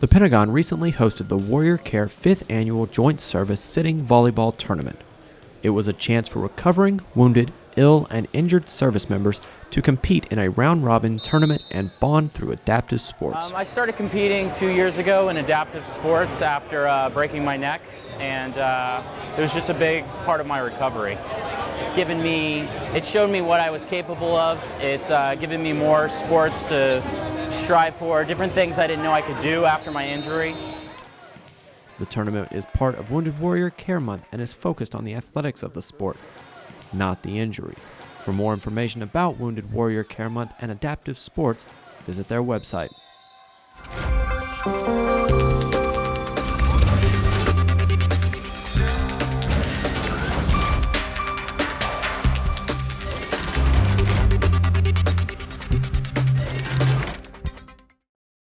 The Pentagon recently hosted the Warrior Care 5th Annual Joint Service Sitting Volleyball Tournament. It was a chance for recovering, wounded, ill, and injured service members to compete in a round robin tournament and bond through adaptive sports. Um, I started competing two years ago in adaptive sports after uh, breaking my neck, and uh, it was just a big part of my recovery. It's given me, it showed me what I was capable of. It's uh, given me more sports to strive for, different things I didn't know I could do after my injury. The tournament is part of Wounded Warrior Care Month and is focused on the athletics of the sport, not the injury. For more information about Wounded Warrior Care Month and adaptive sports, visit their website.